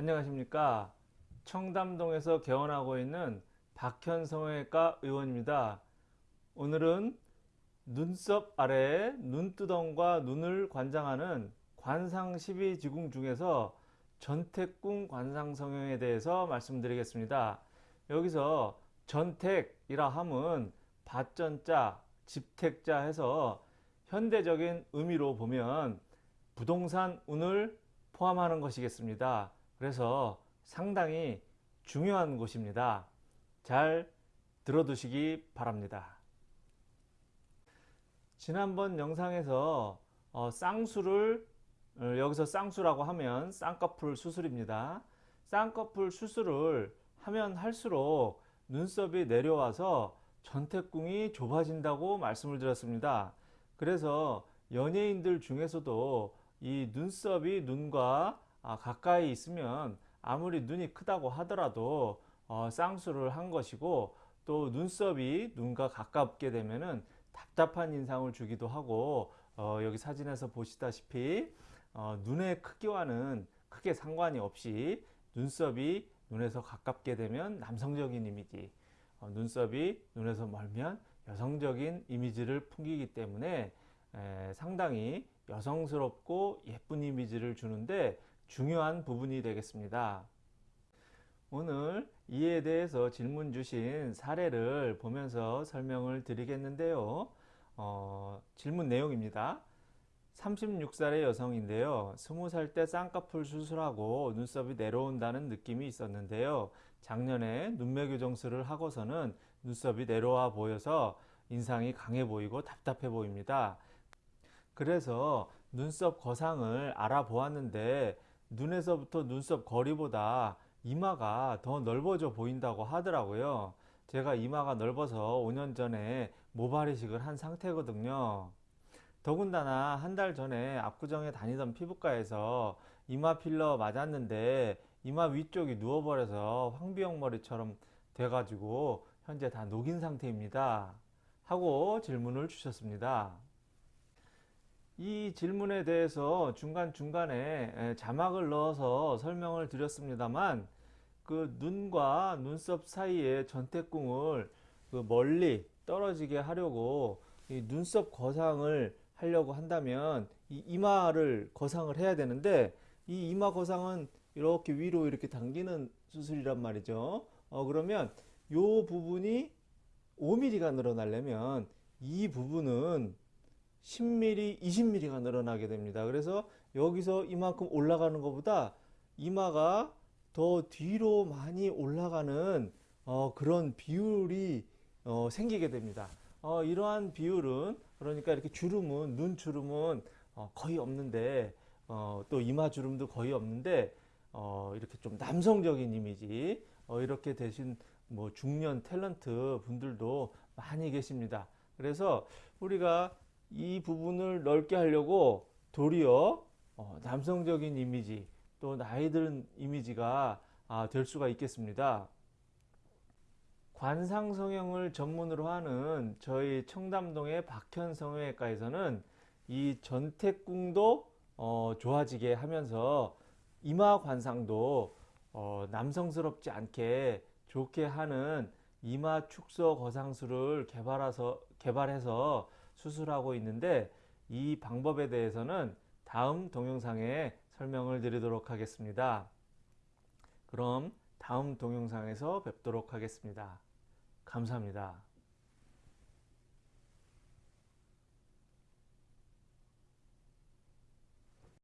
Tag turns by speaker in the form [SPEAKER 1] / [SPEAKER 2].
[SPEAKER 1] 안녕하십니까. 청담동에서 개원하고 있는 박현 성형외과 의원입니다. 오늘은 눈썹 아래 눈두덩과 눈을 관장하는 관상 12지궁 중에서 전택궁 관상 성형에 대해서 말씀드리겠습니다. 여기서 전택이라 함은 밭전자 집택자 해서 현대적인 의미로 보면 부동산 운을 포함하는 것이겠습니다. 그래서 상당히 중요한 곳입니다. 잘 들어두시기 바랍니다. 지난번 영상에서 어, 쌍수를 어, 여기서 쌍수라고 하면 쌍꺼풀 수술입니다. 쌍꺼풀 수술을 하면 할수록 눈썹이 내려와서 전태궁이 좁아진다고 말씀을 드렸습니다. 그래서 연예인들 중에서도 이 눈썹이 눈과 아, 가까이 있으면 아무리 눈이 크다고 하더라도 어, 쌍수를 한 것이고 또 눈썹이 눈과 가깝게 되면은 답답한 인상을 주기도 하고 어, 여기 사진에서 보시다시피 어, 눈의 크기와는 크게 상관이 없이 눈썹이 눈에서 가깝게 되면 남성적인 이미지 어, 눈썹이 눈에서 멀면 여성적인 이미지를 풍기기 때문에 에, 상당히 여성스럽고 예쁜 이미지를 주는데 중요한 부분이 되겠습니다. 오늘 이에 대해서 질문 주신 사례를 보면서 설명을 드리겠는데요. 어, 질문 내용입니다. 36살의 여성인데요. 20살 때 쌍꺼풀 수술하고 눈썹이 내려온다는 느낌이 있었는데요. 작년에 눈매 교정술을 하고서는 눈썹이 내려와 보여서 인상이 강해 보이고 답답해 보입니다. 그래서 눈썹 거상을 알아보았는데 눈에서부터 눈썹 거리보다 이마가 더 넓어져 보인다고 하더라고요. 제가 이마가 넓어서 5년 전에 모발 이식을 한 상태거든요. 더군다나 한 달 전에 압구정에 다니던 피부과에서 이마 필러 맞았는데 이마 위쪽이 누워버려서 황비형 머리처럼 돼가지고 현재 다 녹인 상태입니다. 하고 질문을 주셨습니다. 이 질문에 대해서 중간중간에 자막을 넣어서 설명을 드렸습니다만 그 눈과 눈썹 사이에 전태궁을 그 멀리 떨어지게 하려고 눈썹 거상을 하려고 한다면 이 이마를 거상을 해야 되는데 이 이마 거상은 이렇게 위로 이렇게 당기는 수술이란 말이죠. 어, 그러면 요 부분이 5mm가 늘어나려면 이 부분은 10mm, 20mm가 늘어나게 됩니다. 그래서 여기서 이만큼 올라가는 것보다 이마가 더 뒤로 많이 올라가는 어, 그런 비율이 어, 생기게 됩니다. 어, 이러한 비율은 그러니까 이렇게 주름은 눈 주름은 어, 거의 없는데 어, 또 이마 주름도 거의 없는데 어, 이렇게 좀 남성적인 이미지 어, 이렇게 되신 뭐 중년 탤런트 분들도 많이 계십니다. 그래서 우리가 이 부분을 넓게 하려고 도리어 어, 남성적인 이미지 또 나이 든 이미지가 아, 될 수가 있겠습니다. 관상 성형을 전문으로 하는 저희 청담동의 박현 성형외과에서는 이 전태궁도 어, 좋아지게 하면서 이마 관상도 어, 남성스럽지 않게 좋게 하는 이마 축소 거상술을 개발해서, 개발해서 수술하고 있는데 이 방법에 대해서는 다음 동영상에 설명을 드리도록 하겠습니다. 그럼 다음 동영상에서 뵙도록 하겠습니다. 감사합니다.